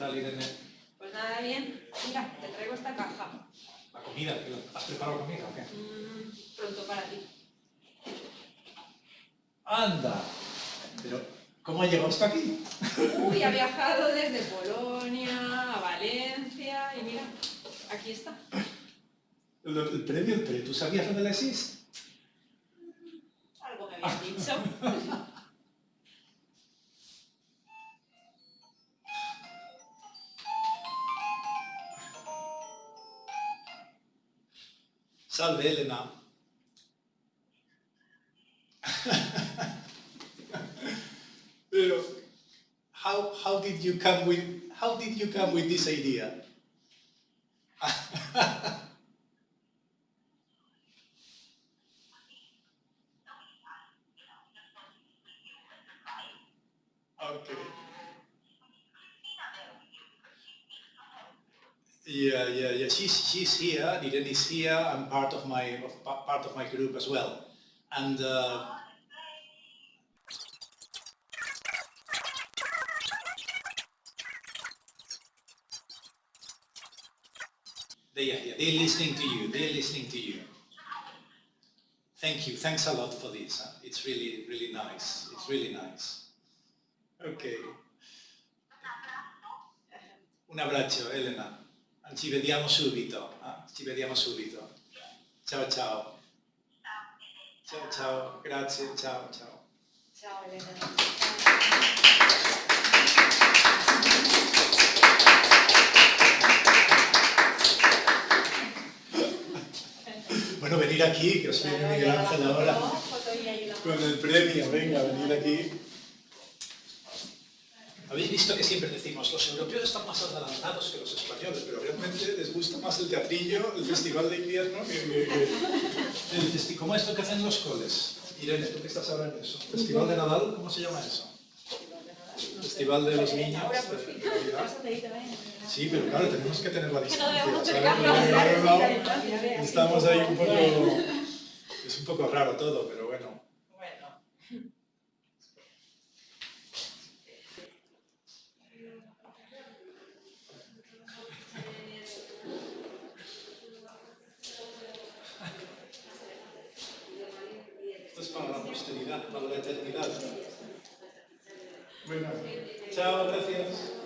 tal, Irene? Pues nada, bien. Mira, te traigo esta caja. La comida, ¿has preparado comida o qué? Mm, pronto para ti. ¡Anda! Pero, ¿cómo ha llegado hasta aquí? Uy, ha viajado desde Polonia a Valencia y mira, aquí está. El, el premio, el premio. ¿Tú sabías lo de la SIS? Algo me habían dicho. Salve, Elena. Pero, how, how did you come with, how did you come with this idea? okay. Yeah, yeah, yeah. She's she's here. Irene is here. I'm part of my of, part of my group as well. And uh, they are here. They're listening to you. They're listening to you. Thank you. Thanks a lot for this. huh? It's really really nice. It's really nice. Okay. Un abbraccio, Elena. Ci vediamo subito. ah, Ci vediamo subito. Ciao ciao. Ciao ciao. Grazie. Ciao ciao. Chao, Elena. Bueno, venir aquí, que os viene Miguel Ángel ahora Foto y ayudamos. con el premio. Venga, venid aquí. Habéis visto que siempre decimos, los europeos están más adelantados que los españoles, pero realmente les gusta más el teatrillo, el festival de invierno, que, festi- como esto que hacen los coles. Irene, tú que estás ahora en eso. Festival de Nadal, ¿cómo se llama eso? Festival de los niños. Sí, pero claro, tenemos que tener la distancia. Estamos ahí un poco... Es un poco raro todo, pero bueno. Bueno. Para la eternidad. Bueno, chao, gracias.